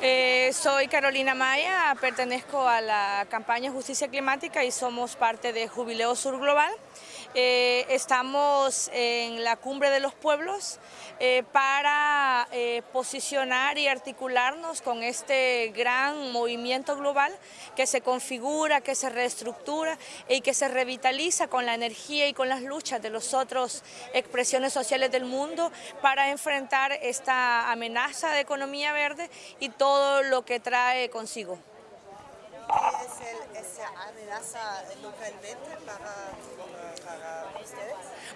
Eh, soy Carolina Maya, pertenezco a la campaña Justicia Climática y somos parte de Jubileo Sur Global. Eh, estamos en la cumbre de los pueblos eh, para posicionar y articularnos con este gran movimiento global que se configura, que se reestructura y que se revitaliza con la energía y con las luchas de las otras expresiones sociales del mundo para enfrentar esta amenaza de economía verde y todo todo lo que trae consigo. ¿Qué es esa amenaza localmente para?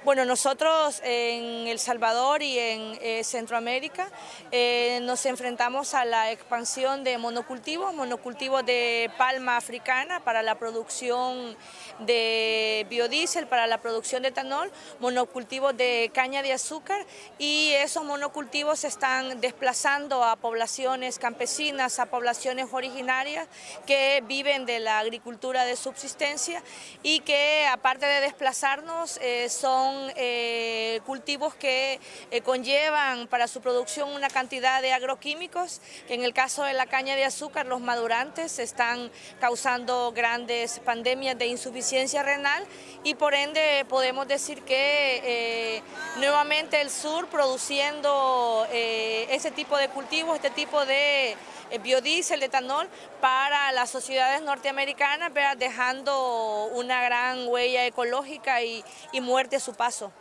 Bueno, nosotros en El Salvador y en eh, Centroamérica eh, nos enfrentamos a la expansión de monocultivos, monocultivos de palma africana para la producción de biodiesel, para la producción de etanol, monocultivos de caña de azúcar y esos monocultivos están desplazando a poblaciones campesinas, a poblaciones originarias que viven de la agricultura de subsistencia y que aparte de desplazarnos eh, son eh, cultivos que eh, conllevan para su producción una cantidad de agroquímicos, que en el caso de la caña de azúcar los madurantes están causando grandes pandemias de insuficiencia renal y por ende podemos decir que nuevamente el sur produciendo ese tipo de cultivos, este tipo de biodiesel, etanol para la sociedad ciudades norteamericanas, dejando una gran huella ecológica y, y muerte a su paso.